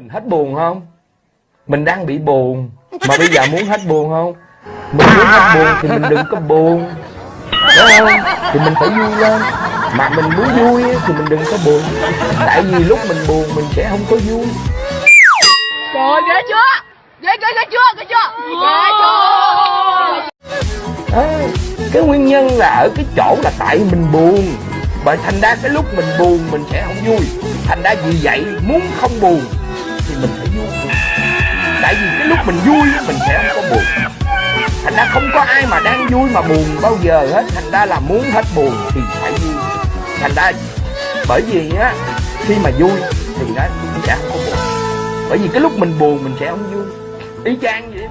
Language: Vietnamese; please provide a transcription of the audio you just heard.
mình hết buồn không? Mình đang bị buồn. Mà bây giờ muốn hết buồn không? Mình muốn hết buồn thì mình đừng có buồn. Đúng không? Thì mình phải vui lên. Mà mình muốn vui á, thì mình đừng có buồn. Tại vì lúc mình buồn mình sẽ không có vui. Trời ghê chưa? Ghê ghê ghê chưa? Ghê chưa? Ghê chưa? Đó, cái nguyên nhân là ở cái chỗ là tại mình buồn. Bởi thành ra cái lúc mình buồn mình sẽ không vui. Thành ra vì vậy muốn không buồn mình phải vui tại vì cái lúc mình vui, mình sẽ không có buồn. Thành ra không có ai mà đang vui mà buồn bao giờ hết. Thành ra là muốn hết buồn thì phải vui. Thành ra bởi vì á, khi mà vui thì nó sẽ không có buồn. Bởi vì cái lúc mình buồn, mình sẽ không vui. Y chang vậy.